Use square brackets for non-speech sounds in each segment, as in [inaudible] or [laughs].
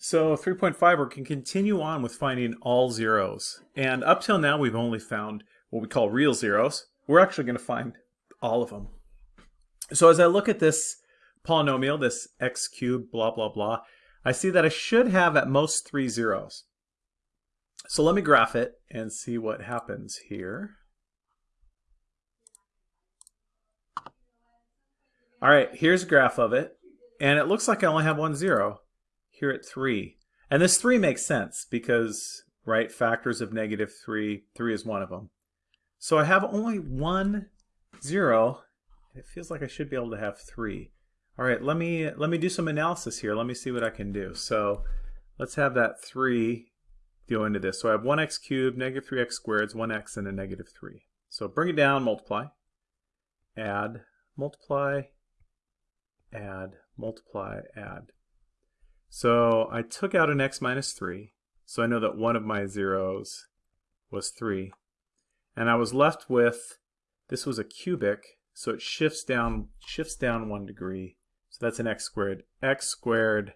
So 3.5, we can continue on with finding all zeros. And up till now, we've only found what we call real zeros. We're actually going to find all of them. So as I look at this polynomial, this x cubed, blah, blah, blah, I see that I should have at most three zeros. So let me graph it and see what happens here. All right, here's a graph of it. And it looks like I only have one zero here at 3. And this 3 makes sense because, right, factors of negative 3, 3 is one of them. So I have only one 0. It feels like I should be able to have 3. All right, let me, let me do some analysis here. Let me see what I can do. So let's have that 3 go into this. So I have 1x cubed, negative 3x squared, 1x, and a negative 3. So bring it down, multiply, add, multiply, add, multiply, add. So I took out an x minus 3, so I know that one of my zeros was 3. And I was left with, this was a cubic, so it shifts down, shifts down one degree. So that's an x squared. x squared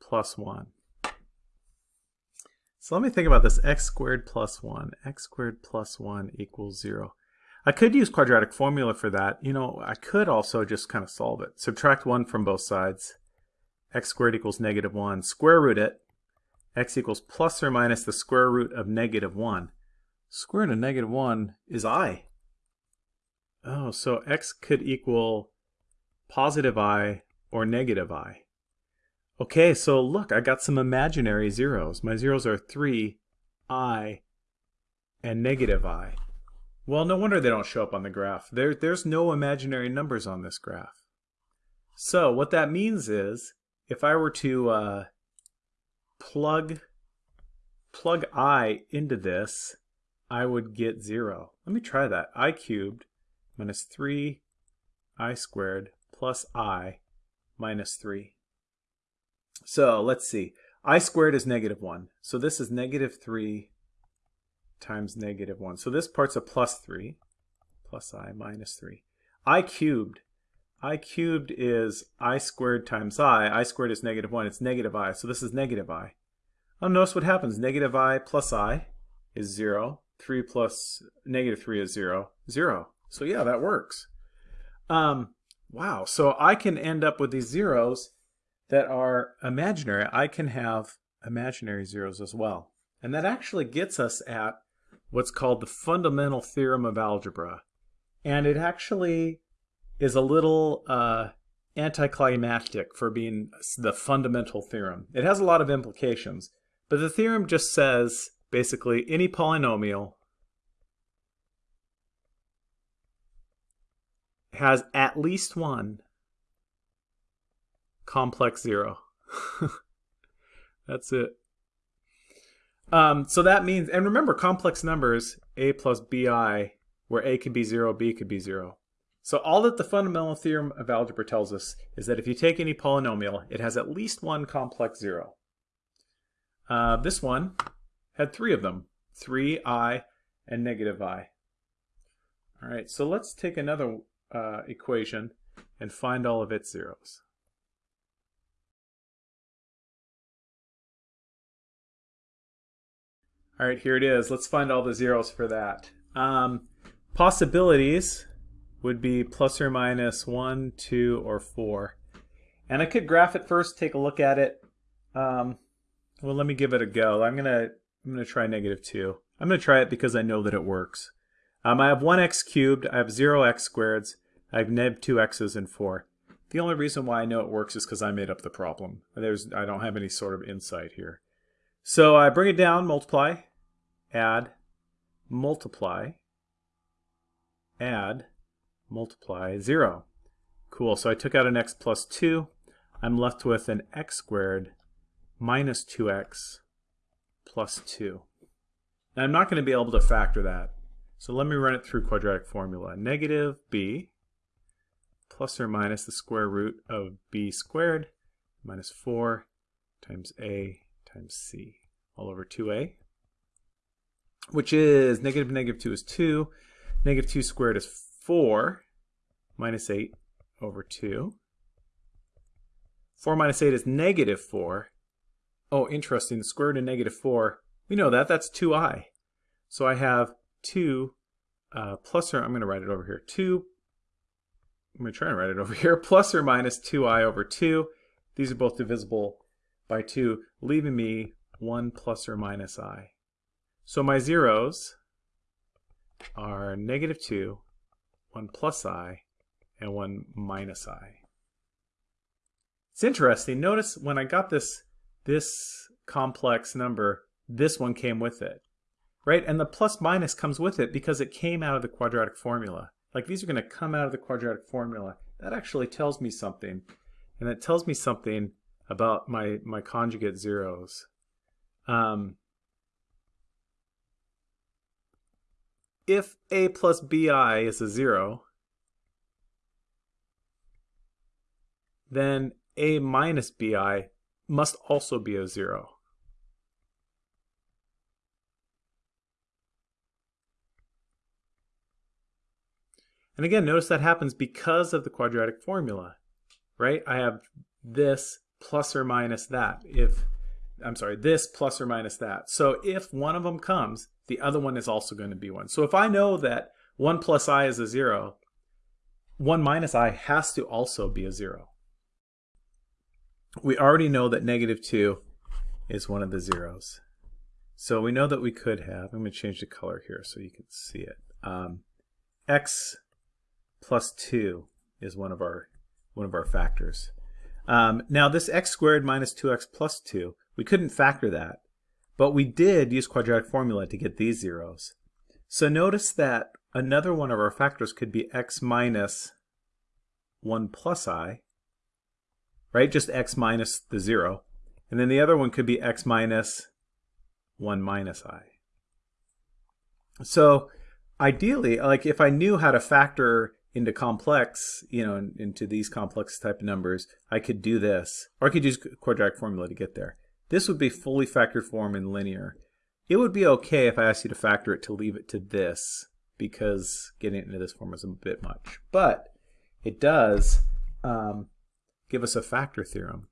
plus 1. So let me think about this. x squared plus 1. x squared plus 1 equals 0. I could use quadratic formula for that. You know, I could also just kind of solve it. Subtract 1 from both sides x squared equals negative 1. Square root it. x equals plus or minus the square root of negative 1. Square root of negative 1 is i. Oh, so x could equal positive i or negative i. Okay, so look, I got some imaginary zeros. My zeros are 3, i, and negative i. Well, no wonder they don't show up on the graph. There, there's no imaginary numbers on this graph. So what that means is if I were to uh, plug plug i into this, I would get 0. Let me try that. i cubed minus 3 i squared plus i minus 3. So let's see. i squared is negative 1. So this is negative 3 times negative 1. So this part's a plus 3 plus i minus 3. i cubed i cubed is i squared times i. i squared is negative 1. It's negative i. So this is negative i. Now notice what happens. Negative i plus i is 0. 3 plus negative 3 is 0. 0. So yeah, that works. Um, wow. So I can end up with these zeros that are imaginary. I can have imaginary zeros as well. And that actually gets us at what's called the fundamental theorem of algebra. And it actually is a little uh, anticlimactic for being the fundamental theorem. It has a lot of implications, but the theorem just says basically any polynomial has at least one complex zero. [laughs] That's it. Um, so that means, and remember complex numbers, a plus bi, where a could be 0, b could be 0. So all that the fundamental theorem of algebra tells us is that if you take any polynomial, it has at least one complex zero. Uh, this one had three of them, 3i and negative i. All right, so let's take another uh, equation and find all of its zeros. All right, here it is. Let's find all the zeros for that. Um, possibilities would be plus or minus 1, 2, or 4. And I could graph it first, take a look at it. Um, well, let me give it a go. I'm going to I'm gonna try negative 2. I'm going to try it because I know that it works. Um, I have 1x cubed, I have 0x squareds, I have neg 2x's and 4. The only reason why I know it works is because I made up the problem. There's I don't have any sort of insight here. So I bring it down, multiply, add, multiply, add, multiply 0. Cool, so I took out an x plus 2. I'm left with an x squared minus 2x plus 2. Now I'm not going to be able to factor that. So let me run it through quadratic formula. Negative b plus or minus the square root of b squared minus 4 times a times c all over 2a, which is negative negative 2 is 2. Negative 2 squared is 4 minus 8 over 2. 4 minus 8 is negative 4. oh, interesting, the square root of negative 4, we know that, that's 2i. So I have 2 uh, plus or, I'm going to write it over here, 2, I'm going to try and write it [laughs] over here, plus or minus 2i over 2. These are both divisible by 2, leaving me 1 plus or minus i. So my zeros are negative 2, 1 plus i, and 1 minus i. It's interesting. Notice when I got this, this complex number, this one came with it, right? And the plus minus comes with it because it came out of the quadratic formula. Like these are going to come out of the quadratic formula. That actually tells me something. And it tells me something about my, my conjugate zeros. Um, if a plus bi is a zero, then a minus bi must also be a zero. And again, notice that happens because of the quadratic formula, right? I have this plus or minus that. If, I'm sorry, this plus or minus that. So if one of them comes, the other one is also going to be one. So if I know that 1 plus i is a 0, 1 minus i has to also be a 0. We already know that negative 2 is one of the zeros. So we know that we could have, I'm going to change the color here so you can see it. Um, x plus 2 is one of our, one of our factors. Um, now this x squared minus 2x plus 2, we couldn't factor that. But we did use quadratic formula to get these zeros. So notice that another one of our factors could be x minus 1 plus i, right? Just x minus the 0. And then the other one could be x minus 1 minus i. So ideally, like if I knew how to factor into complex, you know, into these complex type of numbers, I could do this. Or I could use quadratic formula to get there. This would be fully factored form and linear. It would be okay if I asked you to factor it to leave it to this because getting it into this form is a bit much. But it does um, give us a factor theorem.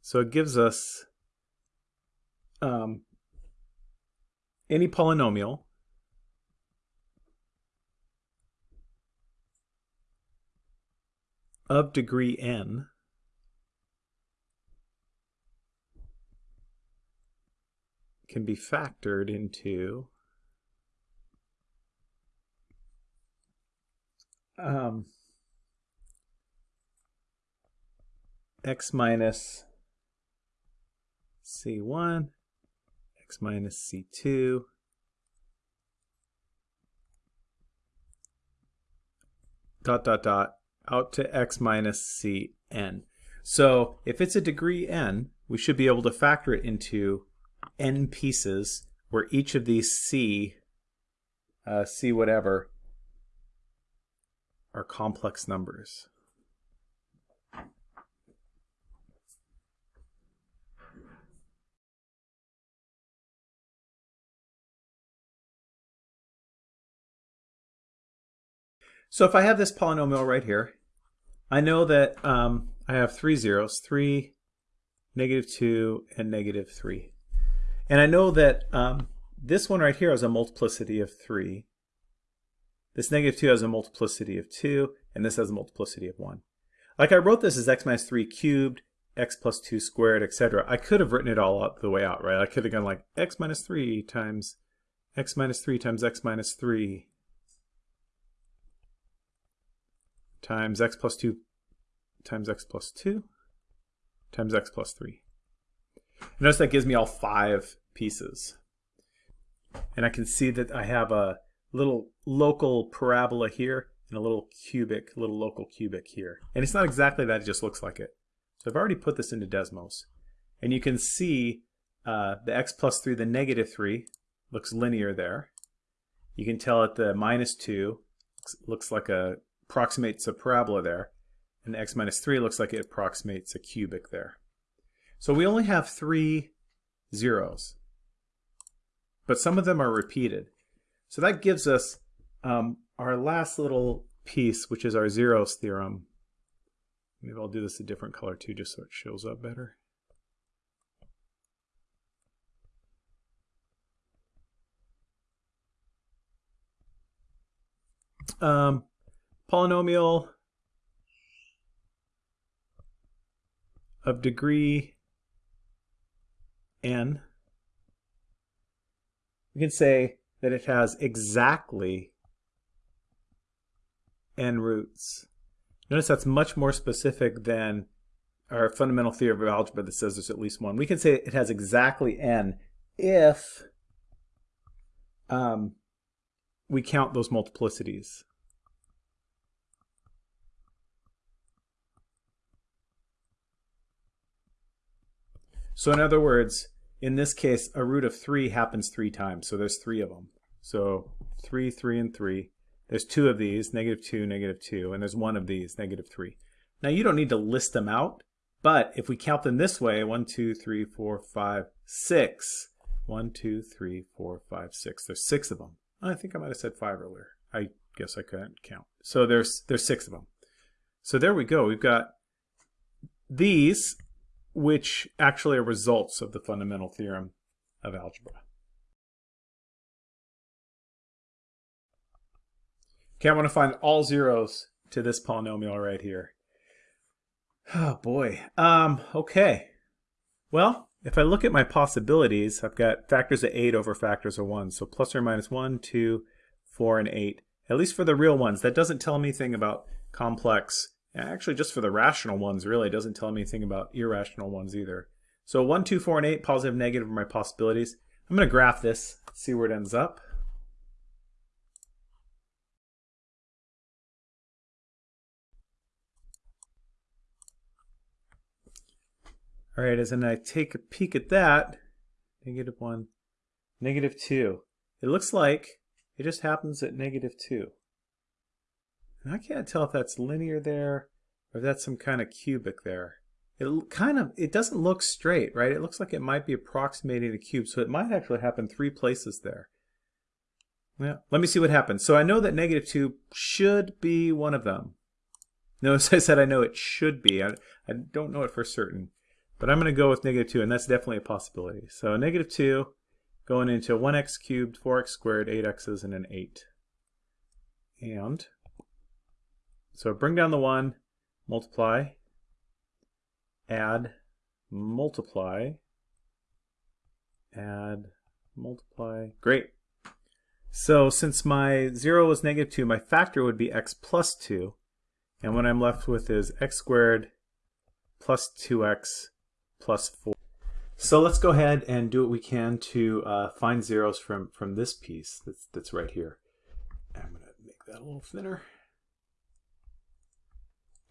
So it gives us um, any polynomial of degree n can be factored into um, x minus c1, x minus c2, dot dot dot out to x minus cn. So if it's a degree n, we should be able to factor it into n pieces where each of these c, uh, c whatever, are complex numbers. So if I have this polynomial right here, I know that um, I have three zeros, 3, negative 2, and negative 3. And I know that um, this one right here has a multiplicity of 3. This negative 2 has a multiplicity of 2, and this has a multiplicity of 1. Like I wrote this as x minus 3 cubed, x plus 2 squared, etc. I could have written it all out the way out, right? I could have gone like x minus 3 times x minus 3 times x minus 3 times x plus 2 times x plus 2 times x plus 3. Notice that gives me all five pieces. And I can see that I have a little local parabola here and a little cubic, little local cubic here. And it's not exactly that, it just looks like it. So I've already put this into Desmos. And you can see uh, the x plus 3, the negative 3, looks linear there. You can tell at the minus 2 looks like a, approximates a parabola there. And x minus 3 looks like it approximates a cubic there. So we only have three zeros, but some of them are repeated. So that gives us um, our last little piece, which is our zeros theorem, Maybe I'll do this a different color too, just so it shows up better. Um, polynomial of degree n, we can say that it has exactly n roots. Notice that's much more specific than our fundamental theory of algebra that says there's at least one. We can say it has exactly n if um, we count those multiplicities. So in other words, in this case, a root of 3 happens three times. So there's three of them. So 3, 3, and 3. There's two of these, negative 2, negative 2, and there's one of these, negative 3. Now you don't need to list them out, but if we count them this way, 1, 2, 3, 4, 5, 6. 1, 2, 3, 4, 5, 6. There's six of them. I think I might have said 5 earlier. I guess I couldn't count. So there's, there's six of them. So there we go. We've got these which actually are results of the fundamental theorem of algebra. Okay, I want to find all zeros to this polynomial right here. Oh boy. Um, okay. Well, if I look at my possibilities, I've got factors of 8 over factors of 1. So plus or minus 1, 2, 4, and 8. At least for the real ones. That doesn't tell me anything about complex Actually, just for the rational ones, really, it doesn't tell me anything about irrational ones either. So 1, 2, 4, and 8, positive, negative are my possibilities. I'm going to graph this, see where it ends up. All right, as then I take a peek at that, negative 1, negative 2. It looks like it just happens at negative 2. And I can't tell if that's linear there or if that's some kind of cubic there. It kind of, it doesn't look straight, right? It looks like it might be approximating a cube, so it might actually happen three places there. Yeah, let me see what happens. So I know that negative 2 should be one of them. Notice [laughs] I said I know it should be. I, I don't know it for certain. But I'm going to go with negative 2, and that's definitely a possibility. So negative 2 going into 1x cubed, 4x squared, 8x's, and an 8. And so bring down the 1, multiply, add, multiply, add, multiply. Great. So since my 0 is negative 2, my factor would be x plus 2. And what I'm left with is x squared plus 2x plus 4. So let's go ahead and do what we can to uh, find zeros from, from this piece that's, that's right here. I'm going to make that a little thinner.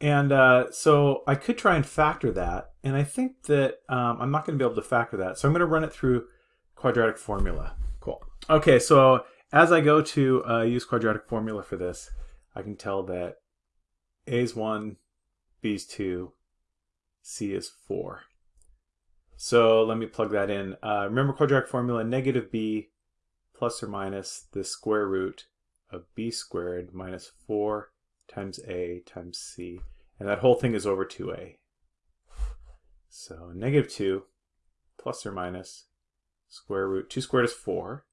And uh, so I could try and factor that. And I think that um, I'm not going to be able to factor that. So I'm going to run it through quadratic formula. Cool. Okay, so as I go to uh, use quadratic formula for this, I can tell that A is 1, B is 2, C is 4. So let me plug that in. Uh, remember quadratic formula, negative b plus or minus the square root of b squared minus 4 times a times c. And that whole thing is over 2a. So negative 2 plus or minus square root. 2 squared is 4.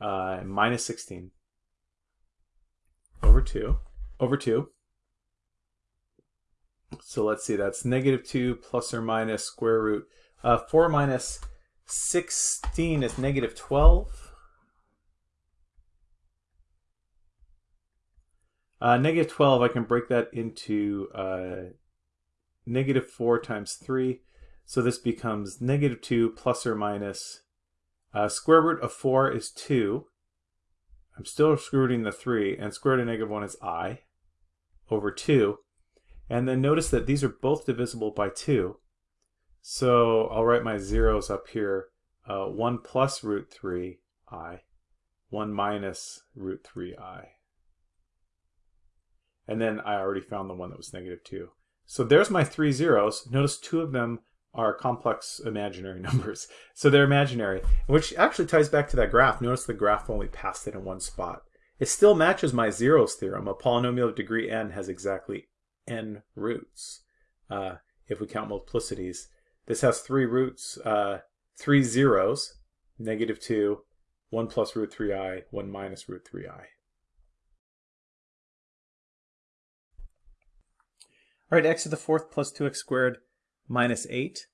Uh, minus 16 over 2 over 2. So let's see, that's negative 2 plus or minus square root. Uh, 4 minus 16 is negative 12. Uh, negative 12, I can break that into uh, negative 4 times 3. So this becomes negative 2 plus or minus uh, square root of 4 is 2. I'm still rooting the 3, and square root of negative 1 is i over 2. And then notice that these are both divisible by 2. So I'll write my zeros up here. Uh, 1 plus root 3 i, 1 minus root 3 i. And then I already found the one that was negative 2. So there's my three zeros. Notice two of them are complex imaginary [laughs] numbers. So they're imaginary, which actually ties back to that graph. Notice the graph only passed it in one spot. It still matches my zeros theorem. A polynomial of degree n has exactly n roots uh, if we count multiplicities. This has three roots, uh, three zeros, negative 2, 1 plus root 3i, 1 minus root 3i. All right, x to the fourth plus 2x squared minus 8.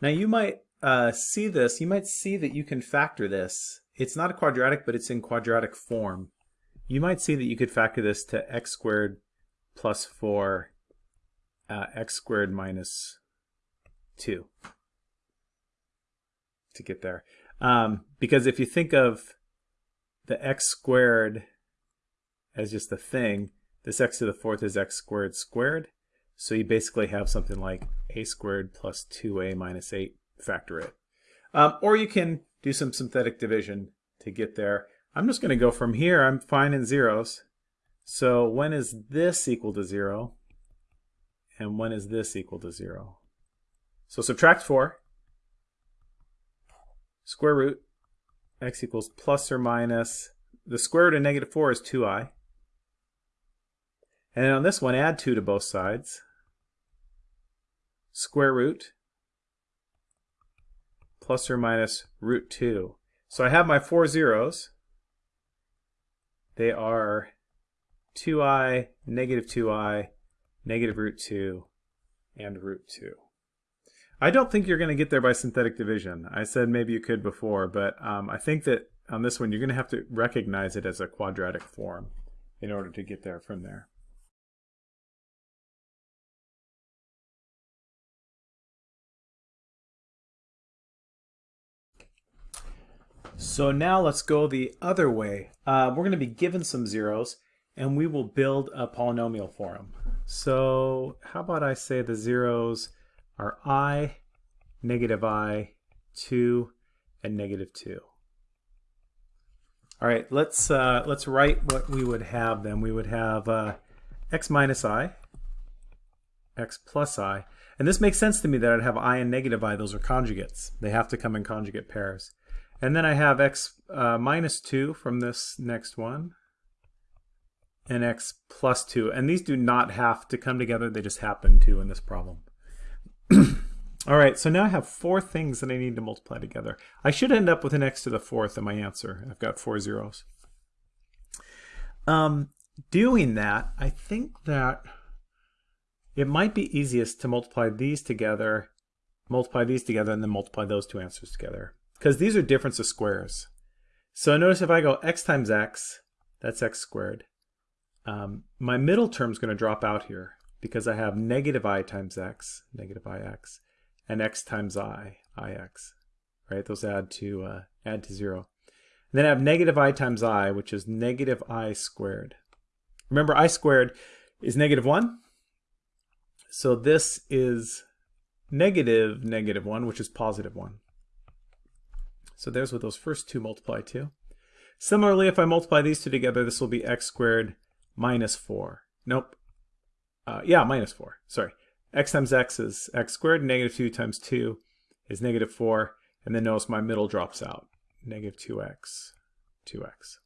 Now you might uh, see this, you might see that you can factor this. It's not a quadratic, but it's in quadratic form. You might see that you could factor this to x squared plus 4 uh, x squared minus 2 to get there. Um, because if you think of the x squared as just a thing, this x to the fourth is x squared squared. So you basically have something like a squared plus 2a minus 8, factor it. Um, or you can do some synthetic division to get there. I'm just going to go from here. I'm finding zeros. So when is this equal to 0? And when is this equal to 0? So subtract 4 square root x equals plus or minus, the square root of negative 4 is 2i. And on this one, add 2 to both sides. Square root plus or minus root 2. So I have my four zeros. They are 2i, negative 2i, negative root 2, and root 2. I don't think you're going to get there by synthetic division. I said maybe you could before, but um, I think that on this one you're going to have to recognize it as a quadratic form in order to get there from there. So now let's go the other way. Uh, we're going to be given some zeros and we will build a polynomial for them. So how about I say the zeros are i, negative i, 2, and negative 2. All right, let's uh, let's write what we would have then. We would have uh, x minus i, x plus i, and this makes sense to me that I'd have i and negative i. Those are conjugates. They have to come in conjugate pairs. And then I have x uh, minus 2 from this next one, and x plus 2. And these do not have to come together, they just happen to in this problem. [clears throat] All right, so now I have four things that I need to multiply together. I should end up with an x to the fourth in my answer. I've got four zeros. Um, doing that, I think that it might be easiest to multiply these together, multiply these together, and then multiply those two answers together. Because these are difference of squares. So notice if I go x times x, that's x squared. Um, my middle term is going to drop out here because I have negative i times x, negative ix, and x times i, ix. Right? Those add to uh, add to zero. And then I have negative i times i, which is negative i squared. Remember, i squared is negative 1. So this is negative negative 1, which is positive 1. So there's what those first two multiply to. Similarly, if I multiply these two together, this will be x squared minus 4. Nope. Uh, yeah, minus 4. Sorry x times x is x squared, negative 2 times 2 is negative 4, and then notice my middle drops out, negative 2x, 2x.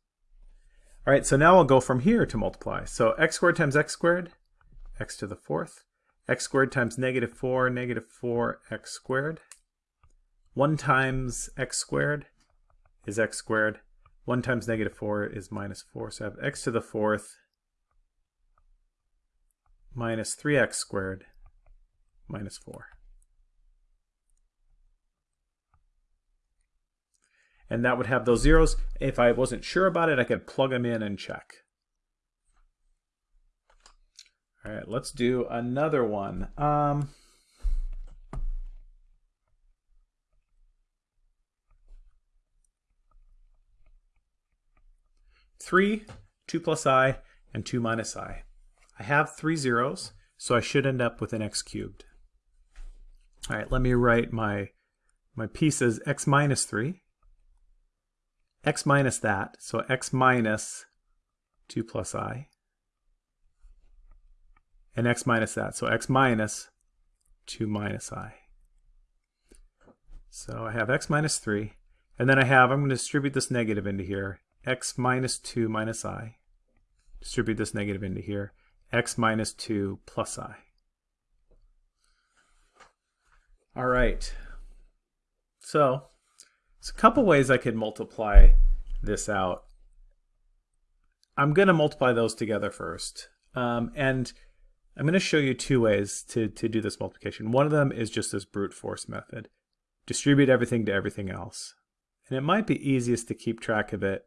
All right, so now I'll go from here to multiply. So x squared times x squared, x to the fourth. x squared times negative 4, negative 4x squared. 1 times x squared is x squared. 1 times negative 4 is minus 4. So I have x to the fourth minus 3x squared minus 4. And that would have those zeros. If I wasn't sure about it, I could plug them in and check. All right, let's do another one. Um, three, two plus i, and two minus i. I have three zeros, so I should end up with an x cubed. All right, let me write my, my piece as x minus 3, x minus that, so x minus 2 plus i, and x minus that, so x minus 2 minus i. So I have x minus 3, and then I have, I'm going to distribute this negative into here, x minus 2 minus i, distribute this negative into here, x minus 2 plus i. All right. So, there's a couple ways I could multiply this out. I'm going to multiply those together first. Um, and I'm going to show you two ways to, to do this multiplication. One of them is just this brute force method. Distribute everything to everything else. And it might be easiest to keep track of it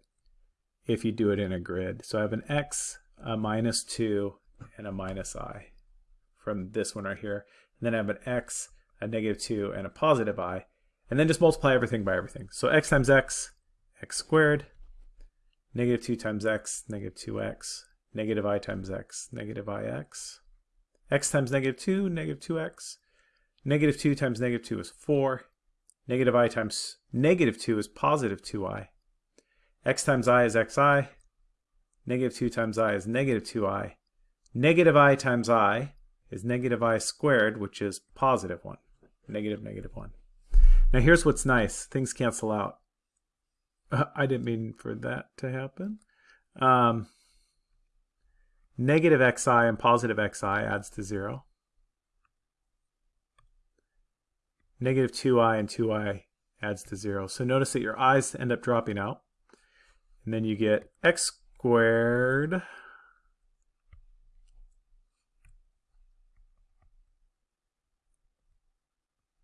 if you do it in a grid. So I have an x, a minus 2, and a minus i from this one right here. And then I have an x, a negative 2, and a positive i. And then just multiply everything by everything. So x times x, x squared, negative 2 times x, negative 2x, negative i times x, negative ix, x times negative 2, negative 2x, negative 2 times negative 2 is 4, negative i times negative 2 is positive 2i, x times i is xi, negative 2 times i is negative 2i, negative i times i is negative i squared, which is positive 1, negative negative 1. Now here's what's nice. Things cancel out. Uh, [laughs] I didn't mean for that to happen. Um, negative xi and positive xi adds to 0. Negative 2i and 2i adds to 0. So notice that your i's end up dropping out. And then you get x squared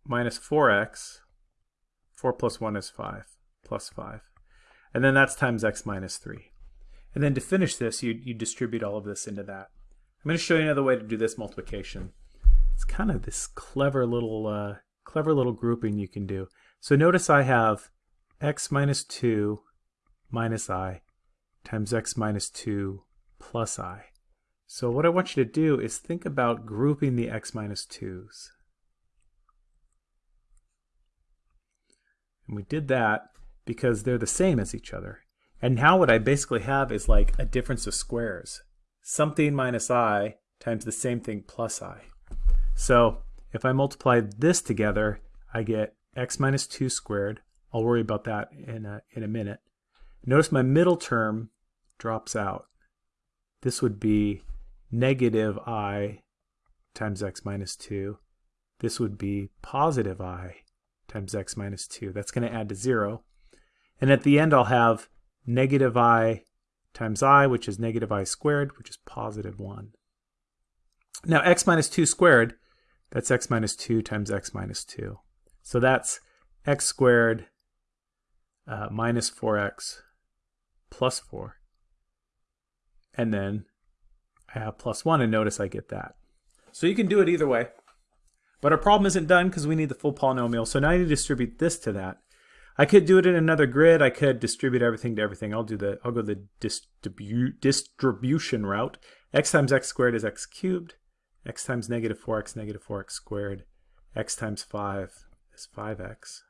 minus 4x 4 plus 1 is 5, plus 5. And then that's times x minus 3. And then to finish this, you, you distribute all of this into that. I'm going to show you another way to do this multiplication. It's kind of this clever little, uh, clever little grouping you can do. So notice I have x minus 2 minus i times x minus 2 plus i. So what I want you to do is think about grouping the x minus 2's. And we did that because they're the same as each other. And now what I basically have is like a difference of squares. Something minus i times the same thing plus i. So if I multiply this together, I get x minus 2 squared. I'll worry about that in a, in a minute. Notice my middle term drops out. This would be negative i times x minus 2. This would be positive i times x minus 2. That's going to add to 0. And at the end, I'll have negative i times i, which is negative i squared, which is positive 1. Now, x minus 2 squared, that's x minus 2 times x minus 2. So that's x squared uh, minus 4x plus 4. And then I have plus 1, and notice I get that. So you can do it either way. But our problem isn't done because we need the full polynomial. So now I need to distribute this to that. I could do it in another grid. I could distribute everything to everything. I'll do the I'll go the distribu distribution route. x times x squared is x cubed. x times negative 4x negative 4x squared. x times 5 is 5x.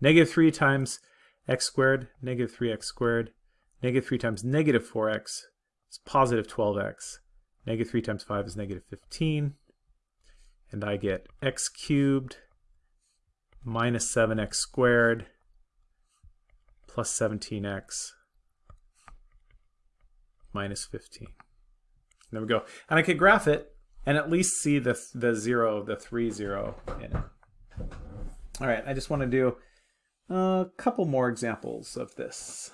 Negative 3 times x squared, negative 3x squared. Negative 3 times negative 4x is positive 12x. Negative 3 times 5 is negative 15 and I get x cubed minus 7x squared plus 17x minus 15. There we go. And I could graph it and at least see the, the 0, the 3, 0 in it. All right, I just want to do a couple more examples of this.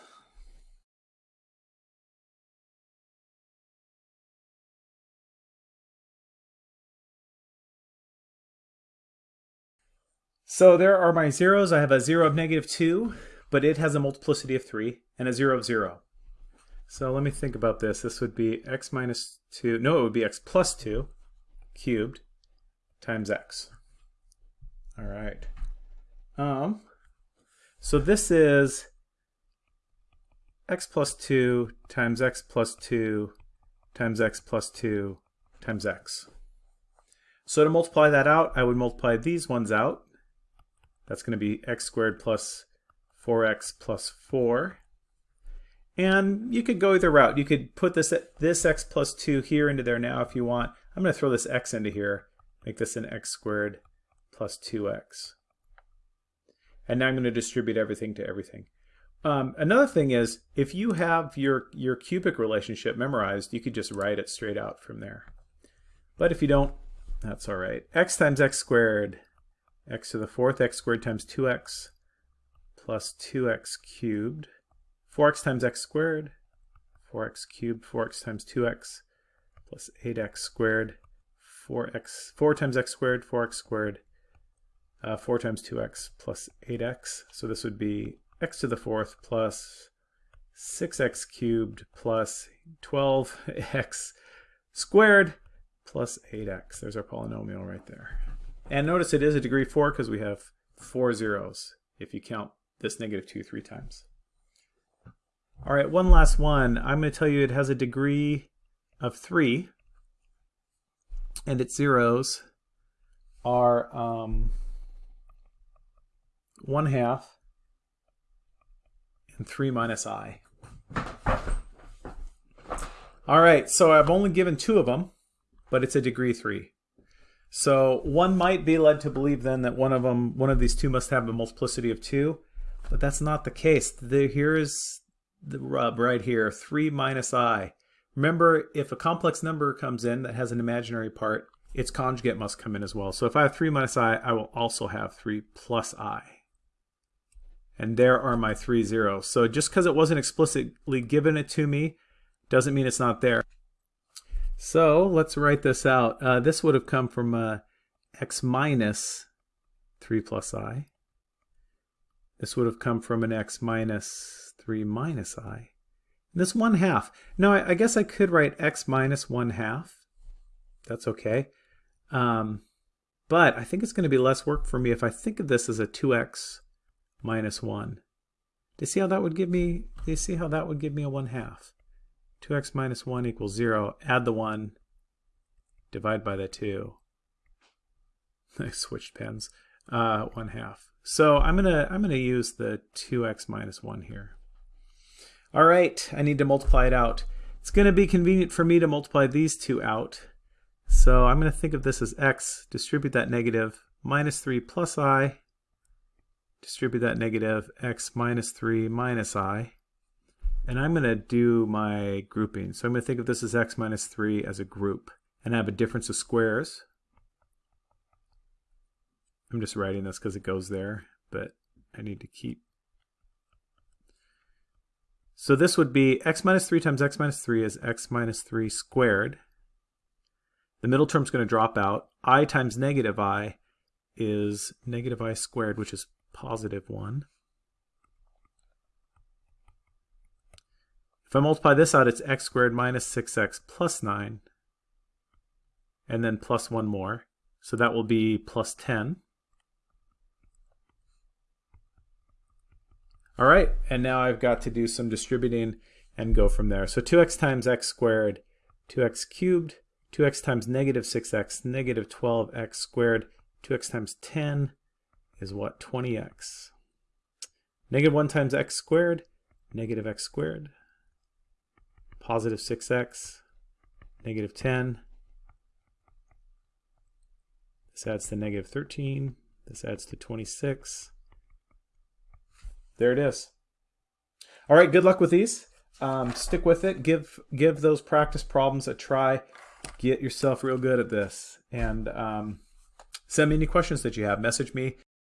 So there are my zeros. I have a 0 of negative 2, but it has a multiplicity of 3, and a 0 of 0. So let me think about this. This would be x minus 2, no, it would be x plus 2 cubed times x. All right. Um, so this is x plus 2 times x plus 2 times x plus 2 times x. So to multiply that out, I would multiply these ones out. That's going to be x squared plus 4x plus 4. And you could go either route. You could put this this x plus 2 here into there now if you want. I'm going to throw this x into here, make this an x squared plus 2x. And now I'm going to distribute everything to everything. Um, another thing is, if you have your, your cubic relationship memorized, you could just write it straight out from there. But if you don't, that's all right. x times x squared, x to the fourth, x squared times 2x plus 2x cubed. 4x times x squared, 4x cubed, 4x times 2x plus 8x squared, 4x, 4 times x squared, 4x squared, uh, 4 times 2x plus 8x. So this would be x to the fourth plus 6x cubed plus 12x squared plus 8x. There's our polynomial right there. And notice it is a degree 4 because we have four zeros if you count this negative 2 three times. All right, one last one. I'm going to tell you it has a degree of 3 and its zeros are um, 1 half and 3 minus i. All right, so I've only given two of them, but it's a degree 3. So one might be led to believe then that one of them, one of these two must have a multiplicity of 2, but that's not the case. The, here is the rub right here, 3 minus i. Remember, if a complex number comes in that has an imaginary part, its conjugate must come in as well. So if I have 3 minus i, I will also have 3 plus i. And there are my three zeros. So just because it wasn't explicitly given it to me doesn't mean it's not there. So let's write this out. Uh, this would have come from uh, x minus 3 plus i. This would have come from an x minus 3 minus i. This 1 half. Now I, I, guess I could write x minus 1 half. That's okay. Um, but I think it's going to be less work for me if I think of this as a 2x minus 1. Do you see how that would give me, do you see how that would give me a 1 half? 2x minus 1 equals 0. Add the 1, divide by the 2. [laughs] I switched pens. Uh, 1 half. So I'm gonna I'm gonna use the 2x minus 1 here. All right, I need to multiply it out. It's gonna be convenient for me to multiply these two out. So I'm gonna think of this as x, distribute that negative, minus 3 plus i, distribute that negative, x minus 3 minus i. And I'm going to do my grouping. So I'm going to think of this as x minus 3 as a group. And I have a difference of squares. I'm just writing this because it goes there, but I need to keep. So this would be x minus 3 times x minus 3 is x minus 3 squared. The middle term is going to drop out. i times negative i is negative i squared, which is positive 1. If I multiply this out, it's x squared minus 6x plus 9, and then plus 1 more. So that will be plus 10. All right, and now I've got to do some distributing and go from there. So 2x times x squared, 2x cubed, 2x times negative 6x, negative 12x squared, 2x times 10, is what? 20x. Negative 1 times x squared, negative x squared. Positive 6x, negative 10. This adds to negative 13. This adds to 26. There it is. All right, good luck with these. Um, stick with it. Give give those practice problems a try. Get yourself real good at this. And um, send me any questions that you have. Message me